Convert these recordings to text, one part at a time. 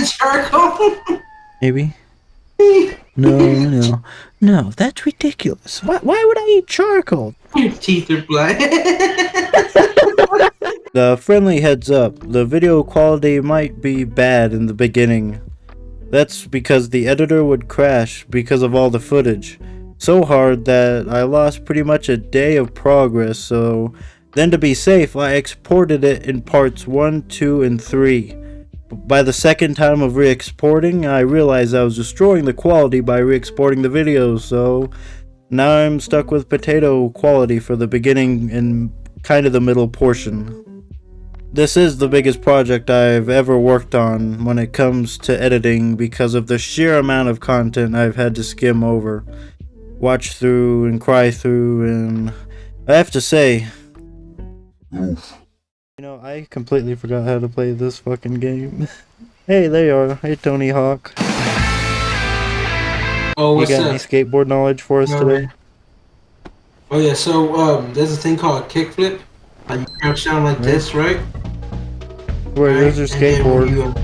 the charcoal? Maybe. No, no, no, that's ridiculous. Why, why would I eat charcoal? Your teeth are black. The friendly heads up, the video quality might be bad in the beginning. That's because the editor would crash because of all the footage. So hard that I lost pretty much a day of progress, so then to be safe, I exported it in parts 1, 2, and 3. By the second time of re-exporting, I realized I was destroying the quality by re-exporting the videos, so now I'm stuck with potato quality for the beginning and kind of the middle portion. This is the biggest project I've ever worked on when it comes to editing because of the sheer amount of content I've had to skim over, watch through, and cry through, and I have to say, you know, I completely forgot how to play this fucking game. hey, there you are. Hey, Tony Hawk. oh, You got up? any skateboard knowledge for us No, today? Oh yeah, so um, there's a thing called a kickflip. Like you crouch down like this, right? Where there's your Right? And skateboard. You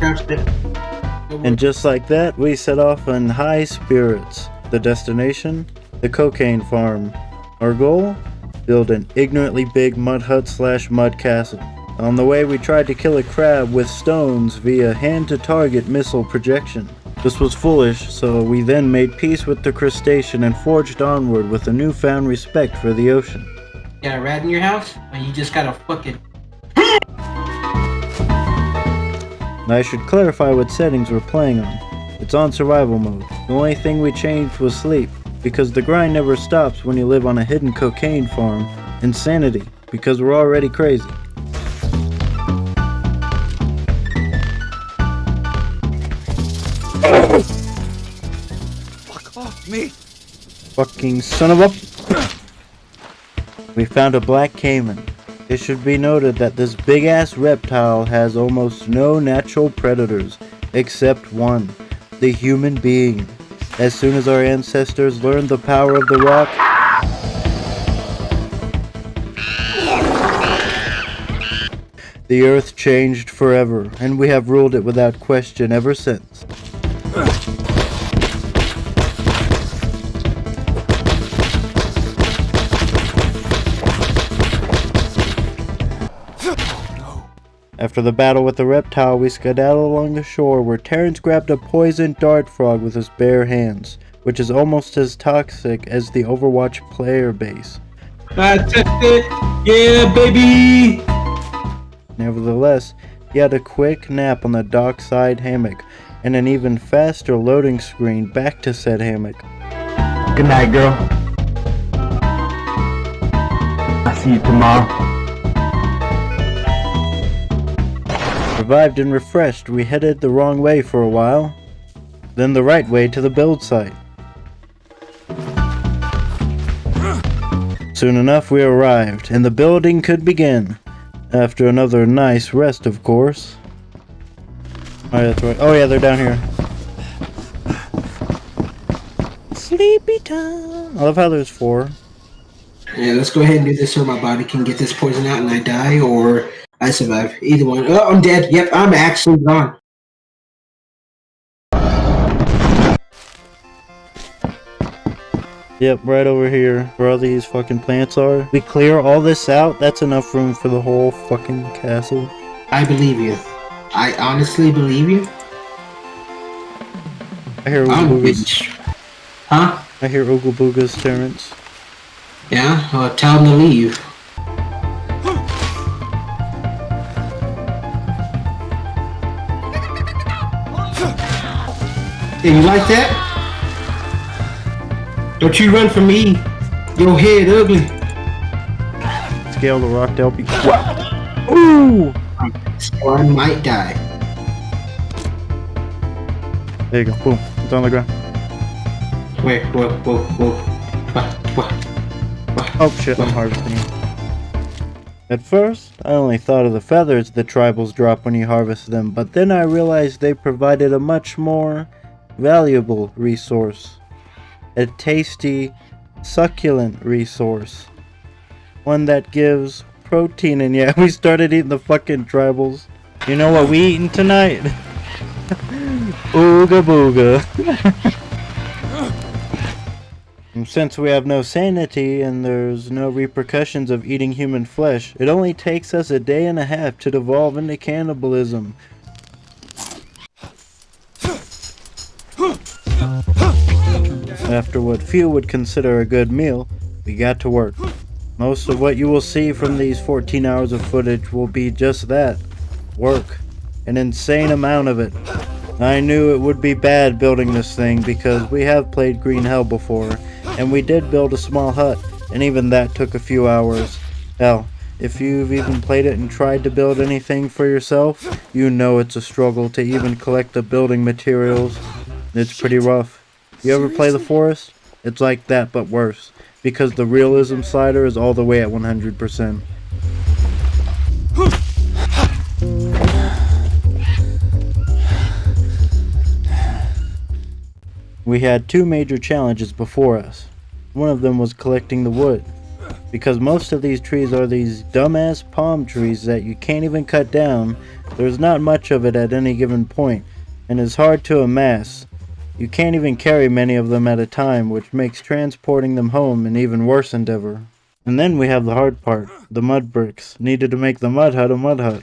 down. And just like that, we set off in high spirits. The destination? The cocaine farm. Our goal? Build an ignorantly big mud hut slash mud castle. On the way, we tried to kill a crab with stones via hand to target missile projection. This was foolish, so we then made peace with the crustacean and forged onward with a newfound respect for the ocean. You got a rat in your house, or you just got a fucking. I should clarify what settings we're playing on. It's on survival mode. The only thing we changed was sleep, because the grind never stops when you live on a hidden cocaine farm. Insanity, because we're already crazy. Me! Fucking son of a... We found a black caiman. It should be noted that this big ass reptile has almost no natural predators, except one, the human being. As soon as our ancestors learned the power of the rock, the earth changed forever, and we have ruled it without question ever since. After the battle with the reptile, we skedaddled along the shore where Terrence grabbed a poisoned dart frog with his bare hands, which is almost as toxic as the Overwatch player base. I touched it, yeah, baby. Nevertheless, he had a quick nap on the dockside hammock and an even faster loading screen back to said hammock. Good night, girl. I'll see you tomorrow. Revived and refreshed, we headed the wrong way for a while, then the right way to the build site. Soon enough, we arrived, and the building could begin. After another nice rest, of course. Oh, yeah, right. Oh, yeah, they're down here. Sleepy time. I love how there's four. Yeah, let's go ahead and do this so my body can get this poison out and I die, or I survive. Either one. Oh, I'm dead. Yep, I'm actually gone. Yep, right over here, where all these fucking plants are. We clear all this out, that's enough room for the whole fucking castle. I believe you. I honestly believe you. I hear I'm Ooga Boogas. Huh? I hear Ooga Boogas, Terrence. Yeah? Well, tell him to leave. Yeah, you like that? Don't you run from me. Your head ugly. Scale the rock to help you. Ooh! Or I might die. There you go, boom. It's on the ground. Wait, whoa, whoa, whoa. What? What? Oh shit, I'm harvesting. At first, I only thought of the feathers the tribals drop when you harvest them, but then I realized they provided a much more valuable resource. A tasty, succulent resource. One that gives protein, and yeah, we started eating the fucking tribals. You know what we eating tonight? Ooga booga. Since we have no sanity and there's no repercussions of eating human flesh, it only takes us a day and a half to devolve into cannibalism. After what few would consider a good meal, we got to work. Most of what you will see from these 14 hours of footage will be just that work. An insane amount of it. I knew it would be bad building this thing because we have played Green Hell before, and we did build a small hut, and even that took a few hours. Hell, if you've even played it and tried to build anything for yourself, you know it's a struggle to even collect the building materials. It's pretty rough. You ever play the forest? It's like that but worse, because the realism slider is all the way at 100%. We had two major challenges before us. One of them was collecting the wood. Because most of these trees are these dumbass palm trees that you can't even cut down, there's not much of it at any given point, and it's hard to amass. You can't even carry many of them at a time, which makes transporting them home an even worse endeavor. And then we have the hard part, the mud bricks, needed to make the mud hut a mud hut.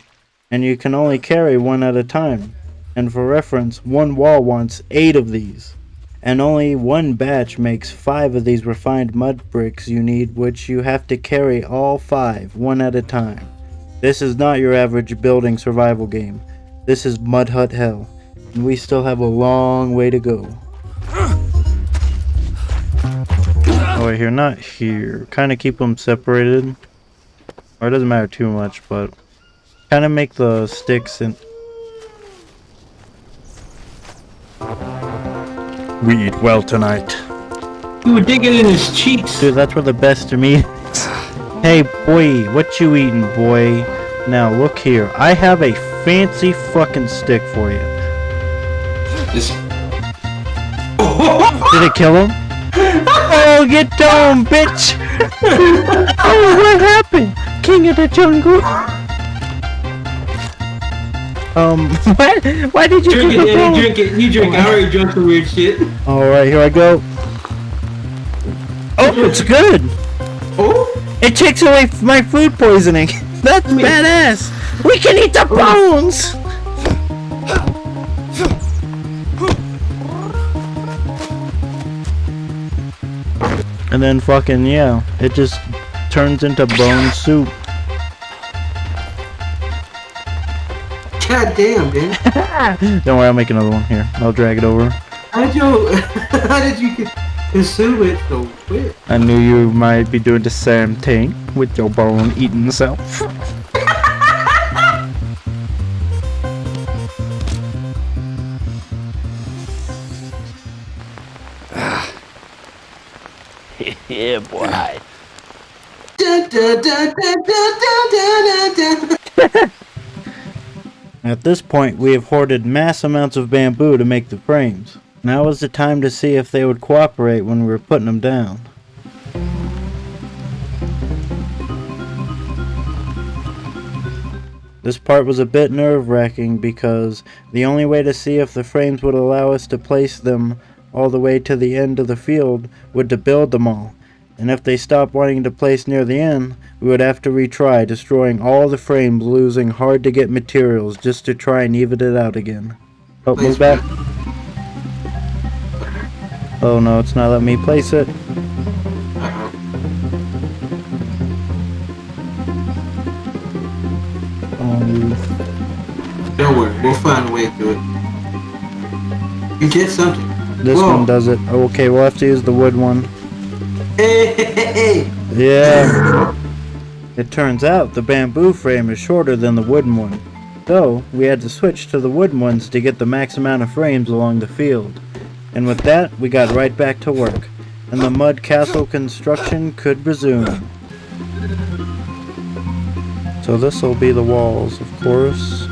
And you can only carry one at a time. And for reference, one wall wants eight of these and only one batch makes five of these refined mud bricks you need which you have to carry all five one at a time. This is not your average building survival game. This is Mud Hut Hell, and we still have a long way to go. Oh wait, here, not here. Kind of keep them separated. Or it doesn't matter too much, but kind of make the sticks and We eat well tonight. You were digging in his cheeks. Dude, that's where the best of me. hey, boy, what you eating, boy? Now, look here. I have a fancy fucking stick for you. This. Did it kill him? oh, get down, bitch! oh, what happened? King of the jungle. Um, what? Why did you Drink it, the drink it. You drink. It? I already drunk some weird shit. Alright, here I go. Oh, it's good! Oh, It takes away my food poisoning. That's badass. We can eat the bones. And then fucking yeah, it just turns into bone soup. god damn, man. Don't worry, I'll make another one here. I'll drag it over. How did you? How did you consume it so quick? I knew you might be doing the same thing with your bone eating self. Dun, dun. At this point, we have hoarded mass amounts of bamboo to make the frames. Now is the time to see if they would cooperate when we were putting them down. This part was a bit nerve-wracking because the only way to see if the frames would allow us to place them all the way to the end of the field would to build them all. And if they stopped wanting to place near the end, we would have to retry, destroying all the frames, losing hard to get materials just to try and even it out again. Oh, move back. Oh no, it's not letting me place it. Um, Don't worry, we'll find a way to it. You did something. this Whoa. one does it. Okay, we'll have to use the wood one. Yeah. It turns out the bamboo frame is shorter than the wooden one. So, we had to switch to the wooden ones to get the max amount of frames along the field. And with that, we got right back to work. And the mud castle construction could resume. So this will be the walls, of course.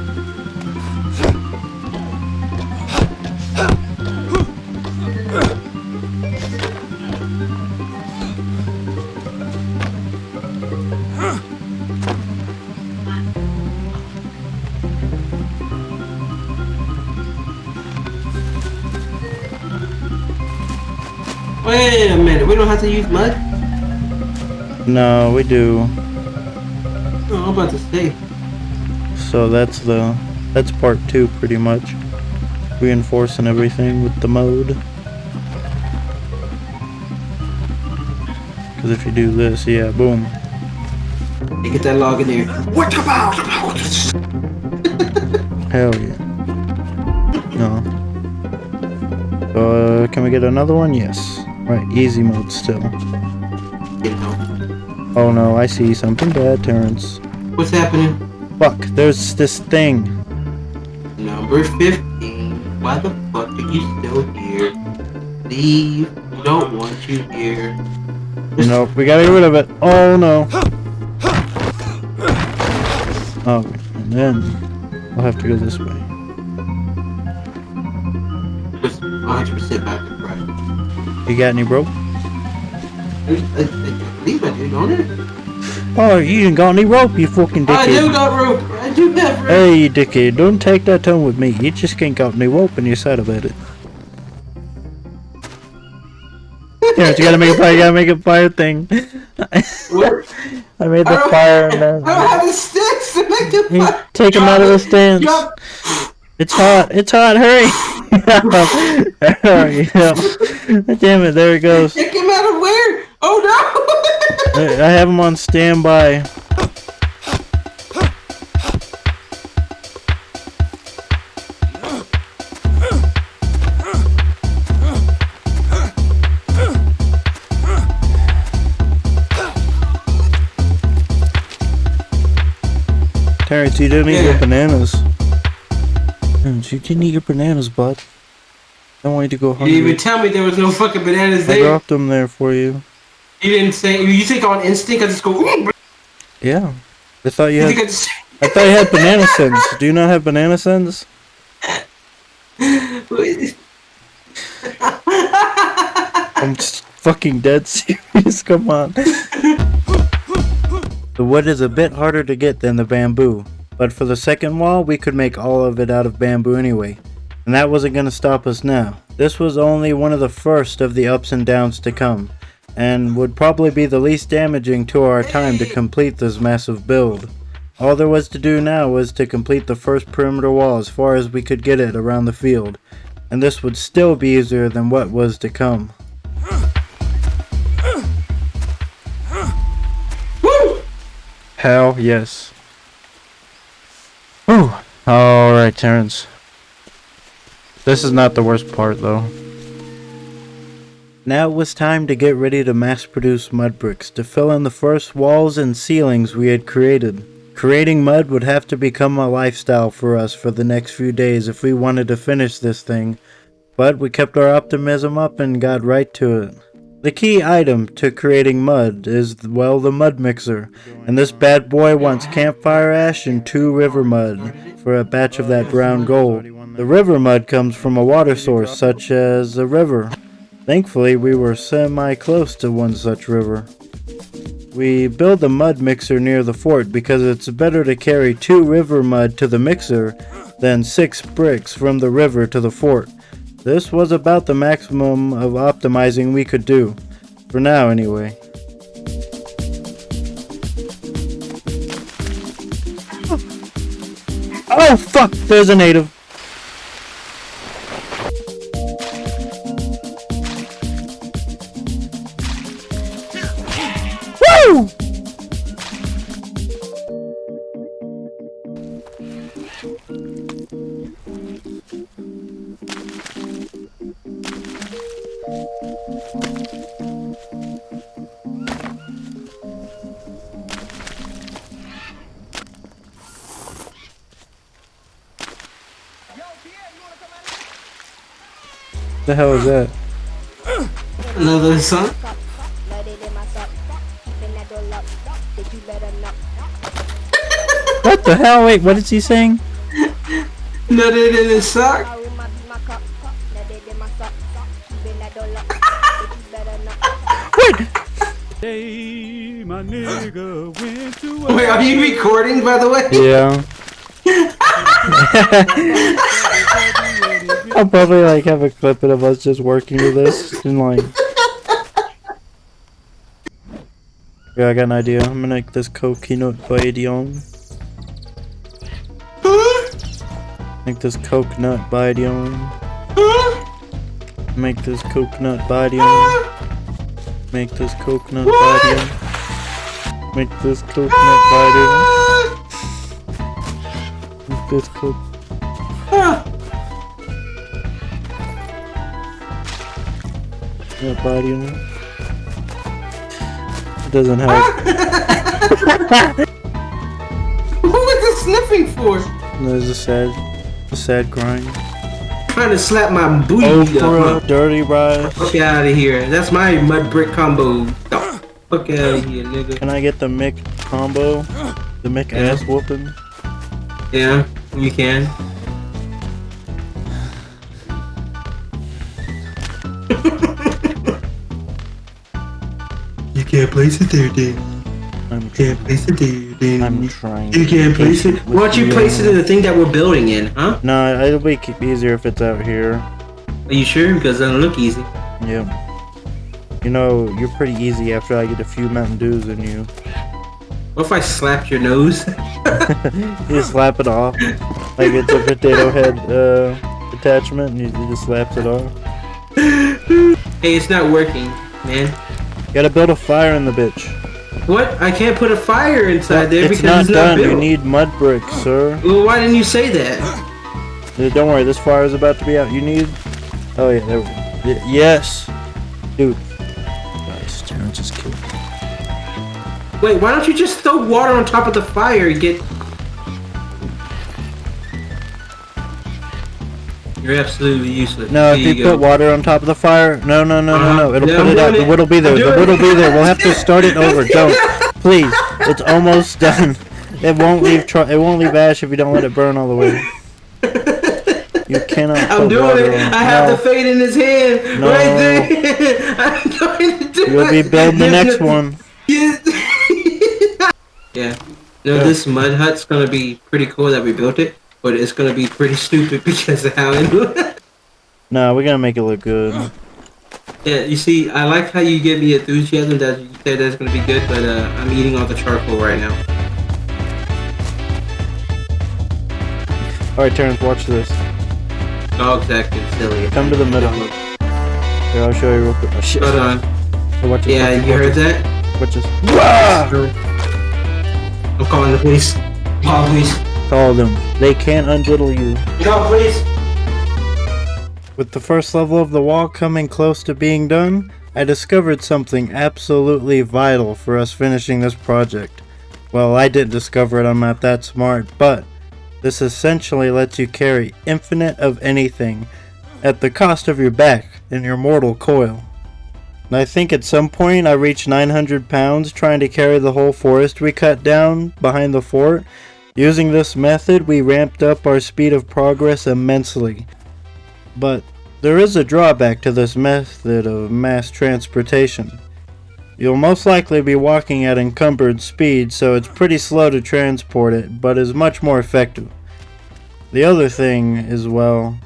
Don't have to use mud. No, we do. Oh, I'm about to say. So that's the that's part two pretty much. Reinforcing everything with the mode. Because if you do this, yeah, boom. Hey, get that log in there. What about? Hell yeah. No. Uh, can we get another one? Yes. Right, easy mode still. Oh no, I see something bad, Terrence. What's happening? Fuck, there's this thing. Number 15. Why the fuck are you still here? Leave. We don't want you here. Nope, we gotta get rid of it. Oh no. Oh, and then we'll have to go this way. You got any rope? I, I, I believe I do, don't it? Oh, you ain't got any rope, you fucking dickhead. I do got rope. I do have rope. Hey, you dickhead, don't take that tone with me. You just ain't got any rope and you're sad about it. Terrence, you gotta make a fire, you gotta make a fire thing. I made the don't- fire and I don't have the sticks to make the fire. take them out of the stands. It's hot, it's hot, hurry! hurry, yeah. Damn it, there it goes. Take him out of where? Oh no! I I have him on standby. Terrence, you didn't eat your bananas. You didn't eat your bananas, bud. I want you to go hungry. you didn't even tell me there was no fucking bananas I there. dropped them there for you. You didn't say. You think on instinct I just go. "Ooh, Yeah. I thought you You had I just. I thought you had banana sins. Do you not have banana sins? I'm just fucking dead serious. Come on. The wood is a bit harder to get than the bamboo, but for the second wall, we could make all of it out of bamboo anyway. And that wasn't gonna stop us now. This was only one of the first of the ups and downs to come, and would probably be the least damaging to our time to complete this massive build. All there was to do now was to complete the first perimeter wall as far as we could get it around the field, and this would still be easier than what was to come. Hell yes. Whew. Alright, Terrence. This is not the worst part, though. Now it was time to get ready to mass produce mud bricks to fill in the first walls and ceilings we had created. Creating mud would have to become a lifestyle for us for the next few days if we wanted to finish this thing, but we kept our optimism up and got right to it. The key item to creating mud is, well, the mud mixer, and this bad boy wants campfire ash and two river mud for a batch of that brown gold. The river mud comes from a water source such as a river. Thankfully, we were semi close to one such river. We build the mud mixer near the fort because it's better to carry two river mud to the mixer than six bricks from the river to the fort. This was about the maximum of optimizing we could do. For now, anyway. Oh fuck! There's a native. The hell is that? Another song. What the hell? Wait, what is he saying? Nutted in his sock. Day, my nigga went to Wait, are you recording, by the way? Yeah. I'll probably like have a clip of us just working with this and like. Yeah, I got an idea. I'm gonna make this coconut by idiom. Make this coconut by idiom. Make this coconut by idiom. Make this coconut by idiom. Make this coconut by idiom. Make this coconut. Co- coconut bidon. It doesn't help. Ah! What was the sniffing for? There's a sad, a sad grind. Trying to slap my booty Oprah, up. dirty rice. Fuck out of here. That's my mud brick combo. The Fuck out of here, nigga. Can I get the Mick combo? The Mick Yeah. ass whooping? Yeah, you can. Can't place it there, Dan. I'm, You can't place it there, Dan. I'm trying. you can't place it. Why don't you you. place it in the thing that we're building in, huh? No, it'll be easier if it's out here. Are you sure? Because it doesn't look easy. Yeah. You know, you're pretty easy after I get a few Mountain Dews in you. What if I slap your nose? You slap it off. Like it's a potato head uh, attachment and you, you just slap it off. hey, it's not working, man. Gotta build a fire in the bitch. What? I can't put a fire inside there it's because not it's not done. built. You need mud bricks, sir. Well, why didn't you say that? Uh, Don't worry, this fire is about to be out. You need. Oh yeah, there we go. Y- yes, dude. Nice, Terrence just killed me. Wait, why don't you just throw water on top of the fire and get... You're absolutely useless. No, if Here you, put water on top of the fire, no, no, no, no, Uh-huh. no. It'll Yeah, put it out. doing The it. wood'll be there. I'm The doing wood'll be there. We'll have to start it over. Don't, please. It's almost done. It won't leave. Tr- it won't leave ash if you don't let it burn all the way. You cannot. I'm put doing water it. on- I have no. the fate in his hand No. right there. I'm going to do You'll be building the next one. Yes. yeah. No, Yeah. this mud hut's gonna be pretty cool that we built it, but it's gonna be pretty stupid because of how it looks. No, we're gonna make it look good. Yeah, you see, I like how you give me enthusiasm that you said that's gonna be good, but uh, I'm eating all the charcoal right now. All right, Terrence, watch this. Dog's acting silly. Come to the middle. Here, I'll show you real quick. Oh, shit. Hold on. Hey, watch this, Yeah, watch you watch heard this, that? Watch this. I'm calling the police. Call the police. Call them. They can't undiddle you. The police. With the first level of the wall coming close to being done, I discovered something absolutely vital for us finishing this project. Well, I didn't discover it, I'm not that smart, but this essentially lets you carry infinite of anything at the cost of your back and your mortal coil. And I think at some point I reached 900 pounds trying to carry the whole forest we cut down behind the fort. Using this method, we ramped up our speed of progress immensely. But there is a drawback to this method of mass transportation. You'll most likely be walking at encumbered speed, so it's pretty slow to transport it, but is much more effective. The other thing is, well,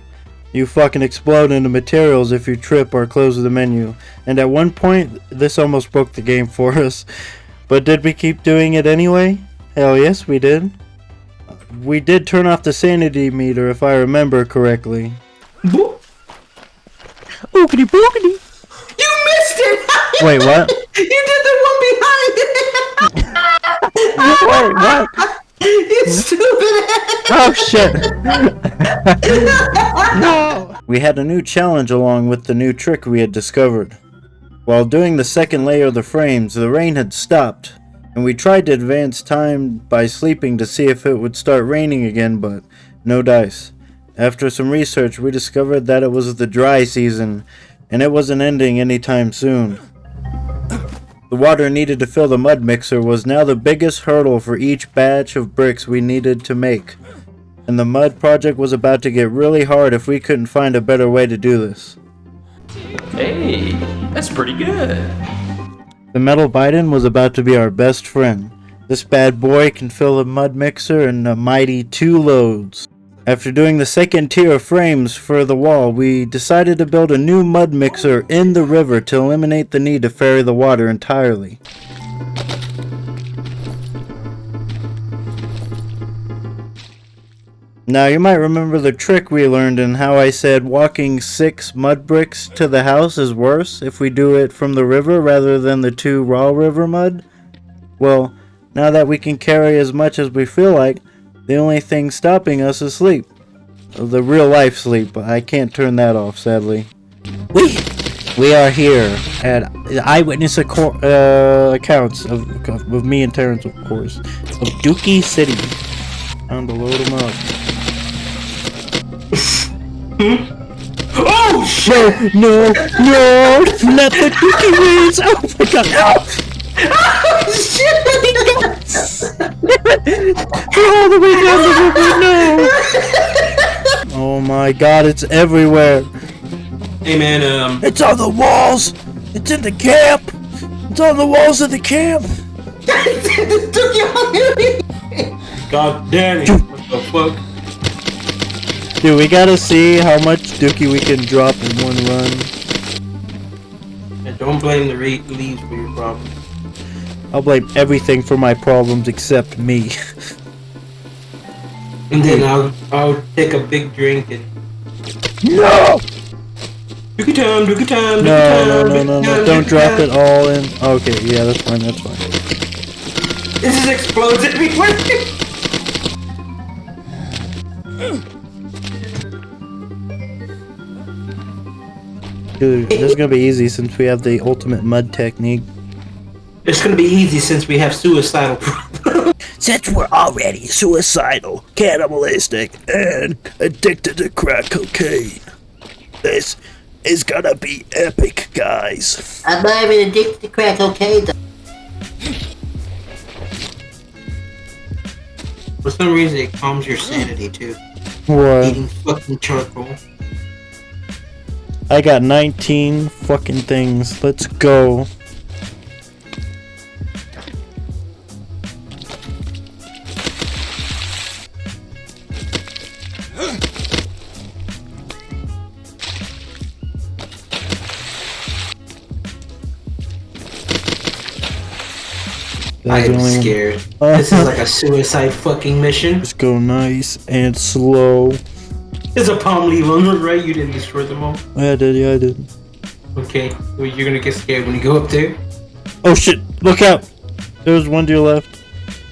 you fucking explode into materials if you trip or close the menu, and at one point, this almost broke the game for us. But did we keep doing it anyway? Hell yes, we did. We did turn off the sanity meter if I remember correctly. Boop. Boogity boogity! You missed it! Wait, what? you did the one behind it! Wait, what? you stupid Oh shit! no! We had a new challenge along with the new trick we had discovered. While doing the second layer of the frames, the rain had stopped, and we tried to advance time by sleeping to see if it would start raining again, but no dice. After some research, we discovered that it was the dry season, and it wasn't ending anytime soon. The water needed to fill the mud mixer was now the biggest hurdle for each batch of bricks we needed to make. And the mud project was about to get really hard if we couldn't find a better way to do this. Hey, that's pretty good. The metal bidon was about to be our best friend. This bad boy can fill a mud mixer in a mighty two loads. After doing the second tier of frames for the wall, we decided to build a new mud mixer in the river to eliminate the need to ferry the water entirely. Now, you might remember the trick we learned and how I said walking six mud bricks to the house is worse if we do it from the river rather than the two raw river mud? Well, now that we can carry as much as we feel like, the only thing stopping us is sleep. The real life sleep. But I can't turn that off, sadly. We we are here at eyewitness uh, accounts of, of me and Terrence, of course, of Dookie City. Time to load them up. Oh shit! No, no, not the Dookie wins! Oh my god, no! shit! All the way down the river, no! Oh my god, it's everywhere! Hey man, um, It's on the walls! It's in the camp! It's on the walls of the camp! God damn it! What the fuck? Dude, we gotta see how much Dookie we can drop in one run. And don't blame the leaves for your problem. I'll blame everything for my problems except me. And then I'll I'll take a big drink and No! dookie time, dookie time, dookie No, time, no, no, no, no, time, don't drop time. it all in. Okay, yeah, that's fine, that's fine. This just explodes everywhere. Dude, this is gonna be easy since we have the ultimate mud technique. it's gonna be easy since we have suicidal problems. Since we're already suicidal, cannibalistic, and addicted to crack cocaine, this is gonna be epic, guys. I'm not even addicted to crack cocaine. though. For some reason, it calms your sanity too. What? Eating fucking charcoal. I got 19 fucking things. Let's go. I'm only one. scared. This is like a suicide fucking mission. Let's go nice and slow. There's a palm leaf on the right. You didn't destroy them all. Yeah, I did, yeah, I did. Okay, well, you're gonna get scared when you go up there. Oh shit, look out! There's one to your left.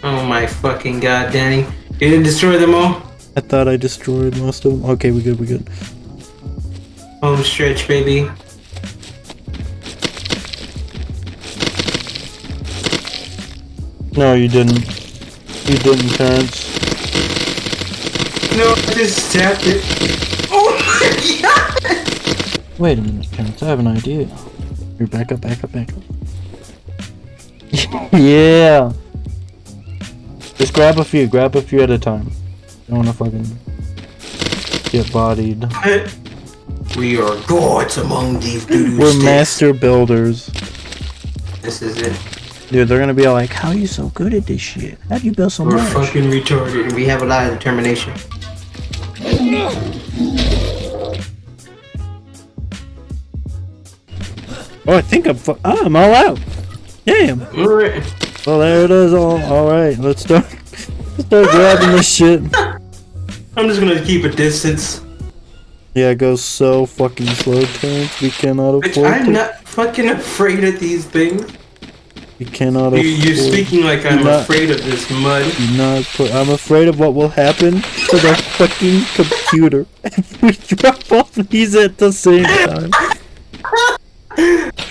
Oh my fucking god, Danny! You didn't destroy them all. I thought I destroyed most of them. Okay, we good, we good. Home stretch, baby. No, you didn't. You didn't, Terrence. No, I just tapped it. Oh my god! Wait a minute, Terrence, I have an idea. Here, back up, back up, back up. Oh. yeah! Just grab a few, grab a few at a time. Don't wanna fucking get bodied. We are gods among these doo We're master builders. This is it. Dude, they're gonna be like, how are you so good at this shit? How'd you build so We're much? fucking retarded and we have a lot of determination. Oh, I think I'm ah, I'm all out. Damn. Alright. Well, there it is. All, all right. Let's start. Let's start grabbing this shit. I'm just gonna keep a distance. Yeah, it goes so fucking slow, Terrence. We cannot Bitch, I'm to. not fucking afraid of these things. we cannot You, afford. you're speaking like I'm not- afraid of this mud. Not I'm afraid of what will happen to the fucking computer if we drop all these at the same time.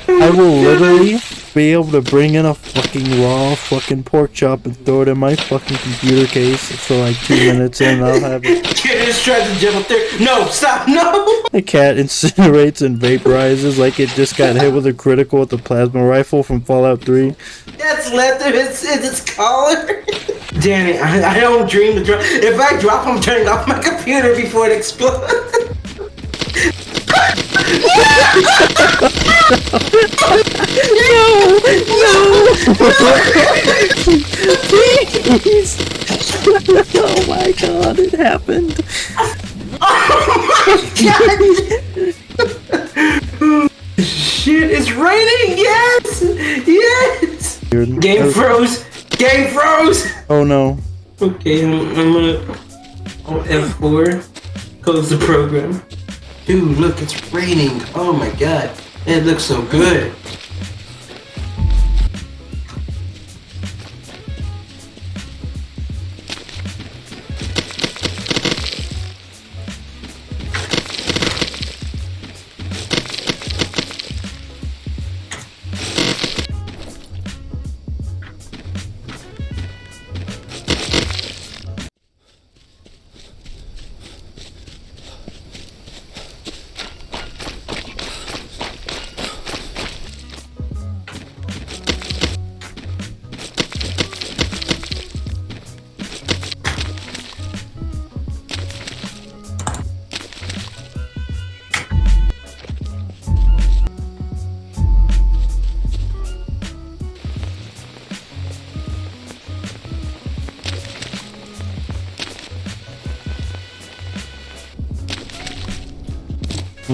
I will literally be able to bring in a fucking raw fucking pork chop and throw it in my fucking computer case for like two minutes and I'll have it. Just tried to jump up there. No, stop, no! The cat incinerates and vaporizes like it just got hit with a critical with the plasma rifle from Fallout 3. That's left of its, its collar. Danny, I, I don't dream to drop. If I drop, I'm turning off my computer before it explodes. Please! oh my god, it happened. Oh my god! Shit, it's raining. Yes, yes. Game Oh, froze. Game froze. oh no. Okay, I'm, I'm gonna. On F4. Close the program. Dude, look, it's raining. Oh my god. It looks so good.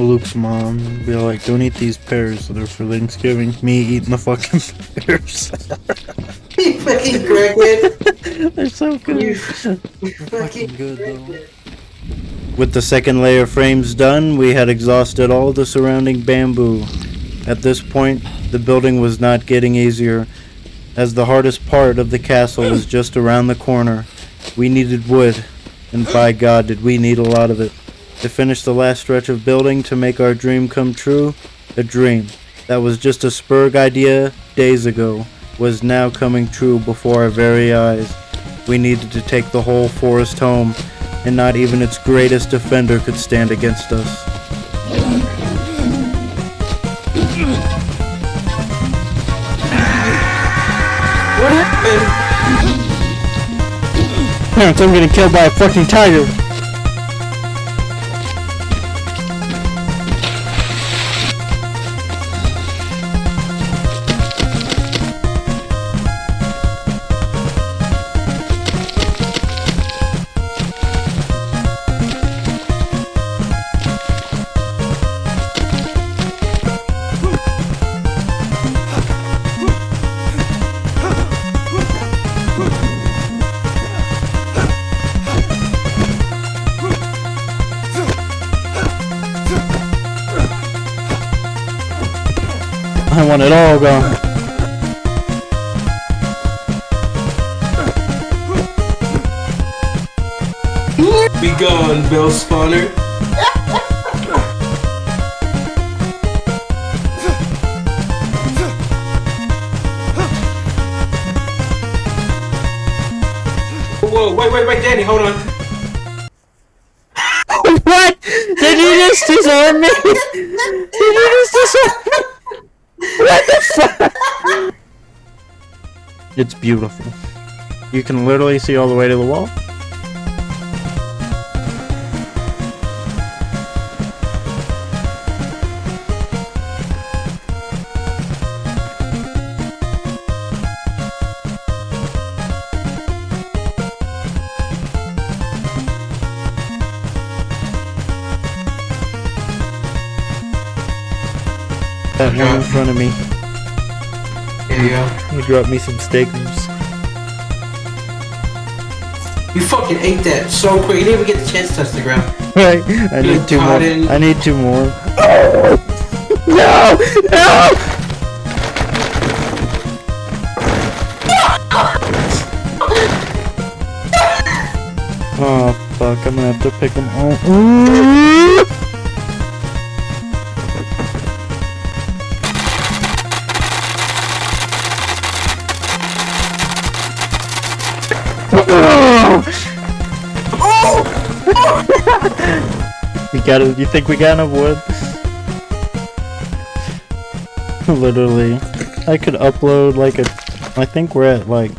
Luke's mom be like, don't eat these pears, they're for Thanksgiving. Me eating the fucking pears. You fucking crackhead. they're so good. You fucking fucking good though. With the second layer frames done, we had exhausted all the surrounding bamboo. At this point, the building was not getting easier, as the hardest part of the castle was just around the corner. We needed wood, and by God did we need a lot of it. To finish the last stretch of building to make our dream come true, a dream that was just a Spurg idea days ago was now coming true before our very eyes. We needed to take the whole forest home, and not even its greatest defender could stand against us. What happened? Parents, I'm getting killed by a fucking tiger. I want it all gone. Be gone, Bell Spawner. Whoa, wait, wait, wait, Danny, hold on. What? Did you just disarm me? Did you just disarm me? It's beautiful. You can literally see all the way to the wall. Dropped me some steakers. You fucking ate that so quick. You didn't even get the chance to touch the ground. Right. I You need two more. pardon? I need two more. No! No! Oh fuck! I'm gonna have to pick them all. We got it. You think we got enough wood? Literally, I could upload like a. I think we're at like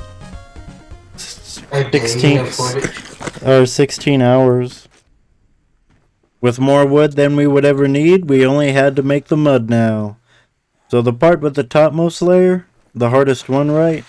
Okay, 16 you afford it. or 16 hours. With more wood than we would ever need, we only had to make the mud now. So the part with the topmost layer, the hardest one, right?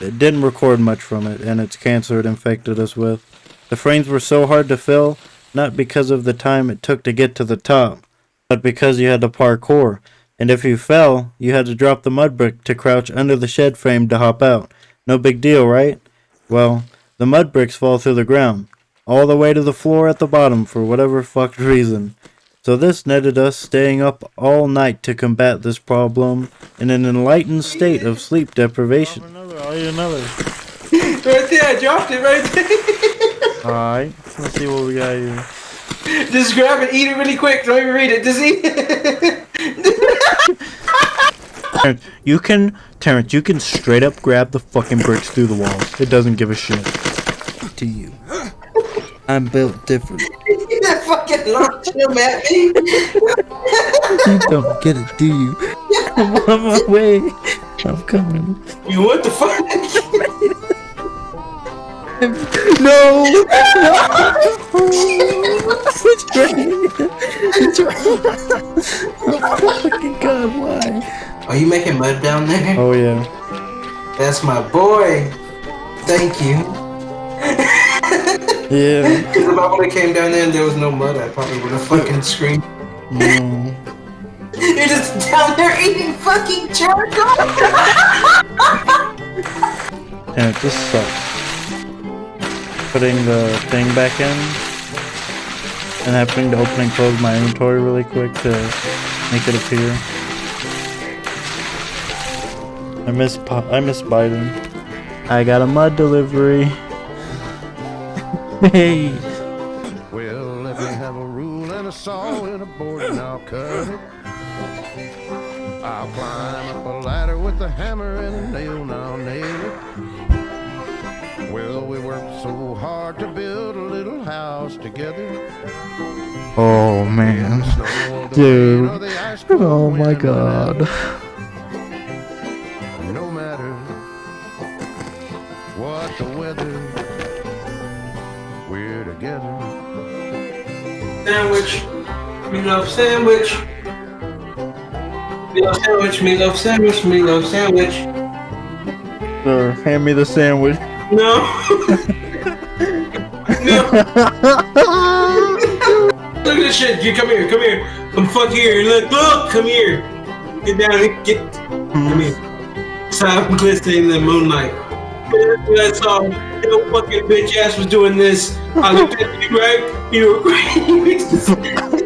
It didn't record much from it, and its cancer it infected us with. The frames were so hard to fill, not because of the time it took to get to the top, but because you had to parkour. And if you fell, you had to drop the mud brick to crouch under the shed frame to hop out. No big deal, right? Well, the mud bricks fall through the ground. all the way to the floor at the bottom for whatever fucked reason. So this netted us staying up all night to combat this problem in an enlightened state of sleep deprivation. Another, I'll eat another. Right there, I dropped it right there. Alright, let's see what we got here. Just grab it, eat it really quick. Don't even read it. Just eat it. Terrence, you can, Terrence, you can straight up grab the fucking bricks through the walls. It doesn't give a shit. To you. I'm built different. that fucking launched him at me. You don't get it, do you? I'm on my way. I'm coming. You what the fuck? No! It's right. It's right. Oh fucking god, why? Are you making mud down there? Oh yeah. That's my boy. Thank you. Yeah. Because if I would have came down there and there was no mud, I probably would have fucking screamed. No. You're just down there eating fucking charcoal. And it just sucks. Putting the thing back in and having to open and close my inventory really quick to make it appear. I miss I miss bidon. I got a mud delivery. hey. Well, let me have a rule and a saw and a board and I'll cut it. I'll climb up a ladder with a hammer and a nail little house together. Oh man. Dude. rain, or the ice cold Oh my god. No matter what the weather, we're together. Sandwich. Meatloaf sandwich. Meatloaf sandwich. Meatloaf sandwich. Meatloaf sandwich. Sir, hand me the sandwich. No. Look at this shit. You come here. Come here. Come fuck here. Look. Look. Come here. Get down. here. Get. Come here. Sound glistening in the moonlight. I saw your fucking bitch ass was doing this. I looked at you right. You were crazy.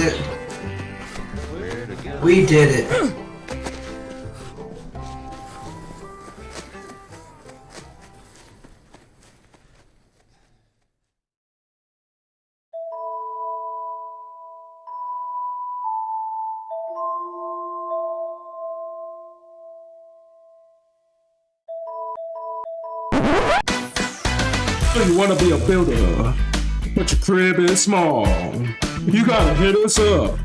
It. We did it. So you wanna be a builder, but your crib is small. You gotta hit us up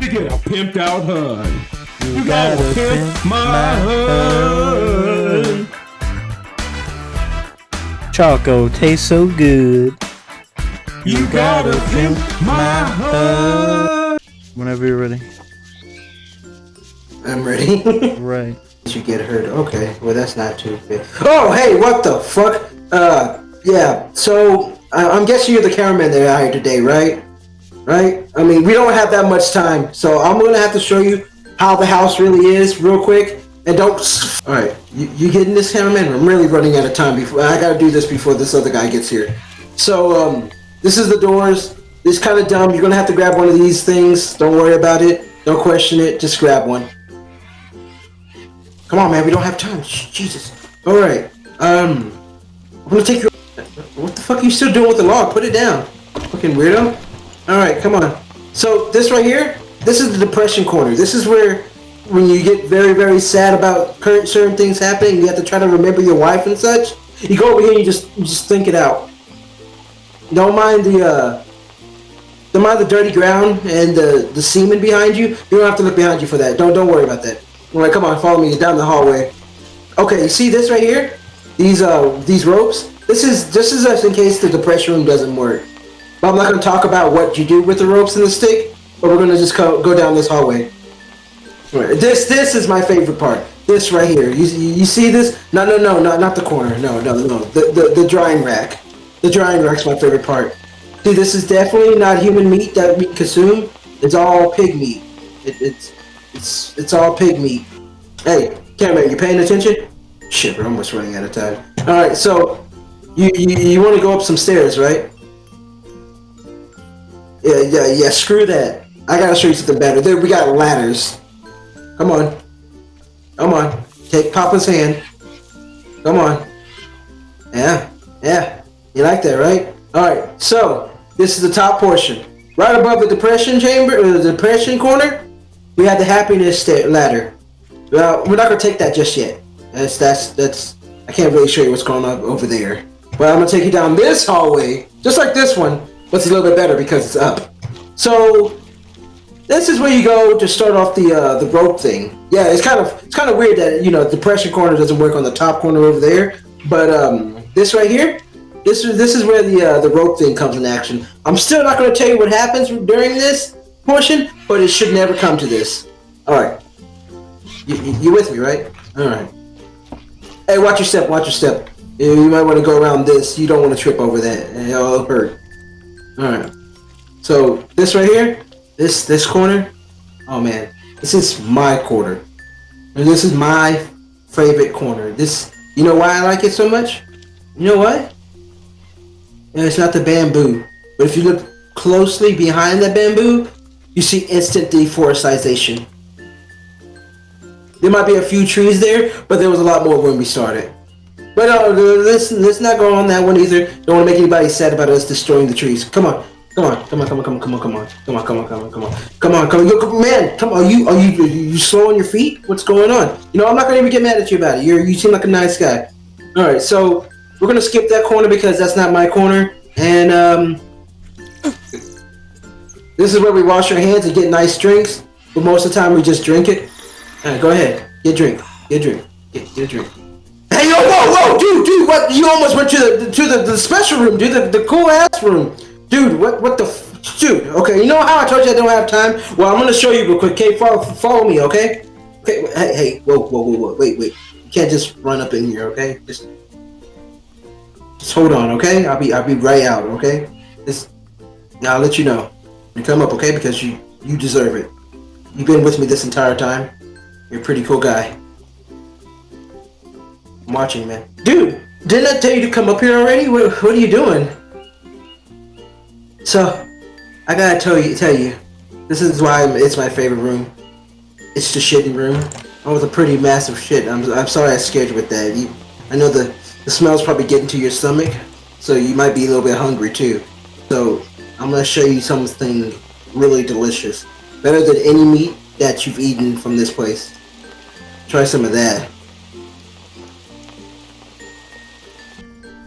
to get a pimped out HUD. You, gotta, gotta pimp, pimp my, my HUD. Choco tastes so good. You gotta pimp my HUD. Whenever you're ready. I'm ready. Right. you get hurt. Okay, well that's not too bad. Oh, hey, what the fuck? Uh, yeah. So I- I'm guessing you're the cameraman they hired today, right? Right? I mean, we don't have that much time, so I'm gonna have to show you how the house really is, real quick. And don't. All right, you, you getting this, cameraman? I'm really running out of time. Before I gotta do this before this other guy gets here. So um, this is the doors. It's kind of dumb. You're gonna have to grab one of these things. Don't worry about it. Don't question it. Just grab one. Come on, man. We don't have time. Jesus. All right. Um, I'm gonna take your. What the fuck are you still doing with the log? Put it down. Fucking weirdo. Alright, come on. So, this right here, this is the depression corner. This is where, when you get very, very sad about current certain things happening, you have to try to remember your wife and such. You go over here and you just, you just think it out. Don't mind the, uh, don't mind the dirty ground and the, the semen behind you. You don't have to look behind you for that. Don't, don't worry about that. Alright, come on, follow me down the hallway. Okay, you see this right here? These, uh, these ropes? This is, this is just in case the depression room doesn't work. But I'm not going to talk about what you do with the ropes and the stick, but we're going to just go, go down this hallway. Right. This this is my favorite part. This right here. You, you see this? No, no, no, not, not the corner. No, no, no. The, the, the drying rack. The drying rack's my favorite part. See, this is definitely not human meat that we consume. It's all pig meat. It, it's it's it's all pig meat. Hey, cameraman, you paying attention? Shit, we're almost running out of time. All right, so you you, you want to go up some stairs, right? Yeah, yeah, yeah. Screw that. I gotta show you something better. There, we got ladders. Come on. Come on. Take Papa's hand. Come on. Yeah, yeah. You like that, right? All right. So this is the top portion. Right above the depression chamber, or the depression corner, we have the happiness ladder. Well, we're not gonna take that just yet. That's that's that's. I can't really show you what's going on over there. But I'm gonna take you down this hallway, just like this one, it's a little bit better because it's up. So this is where you go to start off the uh, the rope thing. Yeah, it's kind of it's kind of weird that you know the pressure corner doesn't work on the top corner over there, but um, this right here, this is this is where the uh, the rope thing comes in action. I'm still not going to tell you what happens during this portion, but it should never come to this. All right, you, you, you with me, right? All right. Hey, watch your step. Watch your step. You you might want to go around this. You don't want to trip over that. It'll hurt. All right. So this right here, this this corner, oh man, this is my corner, and this is my favorite corner. This, you know why I like it so much? You know what? And it's not the bamboo, but if you look closely behind the bamboo, you see instant deforestation. There might be a few trees there, but there was a lot more when we started. But uh, let's let's not go on that one either. Don't want to make anybody sad about us destroying the trees. Come on, come on, come on, come on, come on, come on, come on, come on, come on, come on, come on, come on, come on. Yo, man, come on. Are you are you are you slow on your feet? What's going on? You know, I'm not gonna even get mad at you about it. You you seem like a nice guy. All right, so we're gonna skip that corner because that's not my corner, and um, this is where we wash our hands and get nice drinks. But most of the time, we just drink it. All right, go ahead, get drink, get drink, get, get drink. Hey, yo, whoa, dude, dude, what? You almost went to the to the, the special room, dude, the, the cool ass room, dude. What what the, dude? Okay, you know how I told you I don't have time. Well, I'm gonna show you real quick. Okay, follow follow me, okay? Okay, hey, hey, whoa, whoa, whoa, whoa, wait, wait. You can't just run up in here, okay? Just just hold on, okay? I'll be I'll be right out, okay? Just now I'll let you know. You come up, okay? Because you you deserve it. You've been with me this entire time. You're a pretty cool guy. Watching, man. Dude, didn't I tell you to come up here already? What, what are you doing? So, I gotta tell you, tell you, this is why it's my favorite room. It's the shitting room. Oh, with a pretty massive shit. I'm, I'm sorry I scared you with that. You, I know the, the smell's probably getting to your stomach, so you might be a little bit hungry too. So, I'm gonna show you something really delicious. Better than any meat that you've eaten from this place. Try some of that.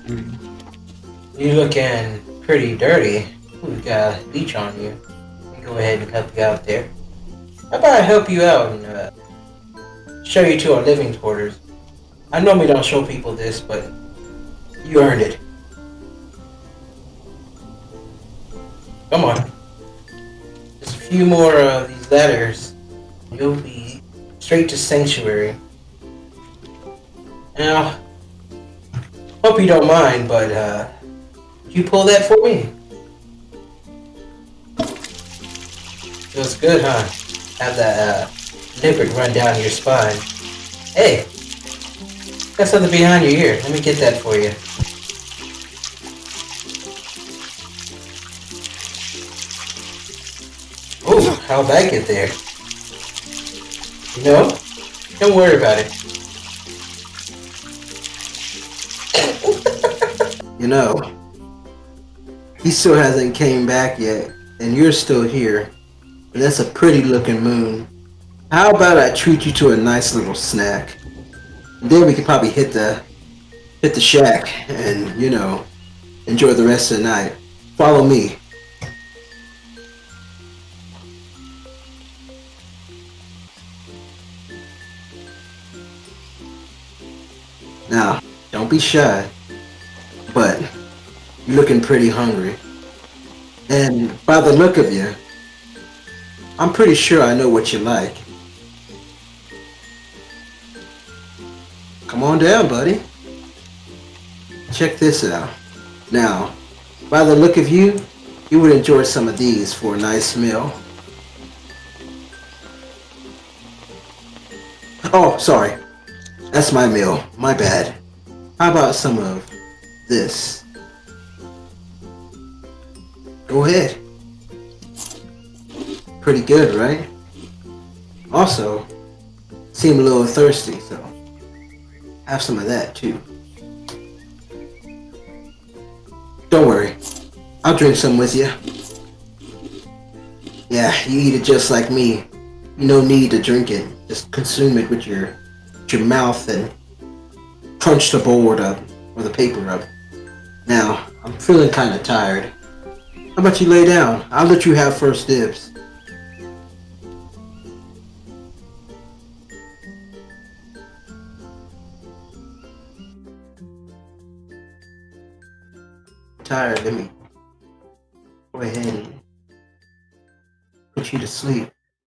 You looking pretty dirty. We got a leech on you. Go ahead and help you out there. How about I help you out and uh, show you to our living quarters? I normally don't show people this, but you earned it. Come on. Just a few more of these letters. You'll be straight to sanctuary. Now, hope you don't mind, but uh, you pull that for me? Feels good, huh? Have that uh, liquid run down your spine. Hey, got something behind your ear. Let me get that for you. Oh, how'd that get there? You know, don't worry about it. You know, he still hasn't came back yet, and you're still here. And that's a pretty looking moon. How about I treat you to a nice little snack? And then we could probably hit the hit the shack and you know enjoy the rest of the night. Follow me. Now, don't be shy, but you're looking pretty hungry. And by the look of you, I'm pretty sure I know what you like. Come on down, buddy. Check this out. Now, by the look of you, you would enjoy some of these for a nice meal. Oh, sorry. That's my meal. My bad. How about some of this? Go ahead. Pretty good, right? Also, seem a little thirsty, so have some of that too. Don't worry, I'll drink some with you. Yeah, you eat it just like me. You no need to drink it. Just consume it with your, with your mouth and crunch the board up or the paper up. Now, I'm feeling kind of tired. How about you lay down? I'll let you have first dibs. Tired, let me go ahead and put you to sleep.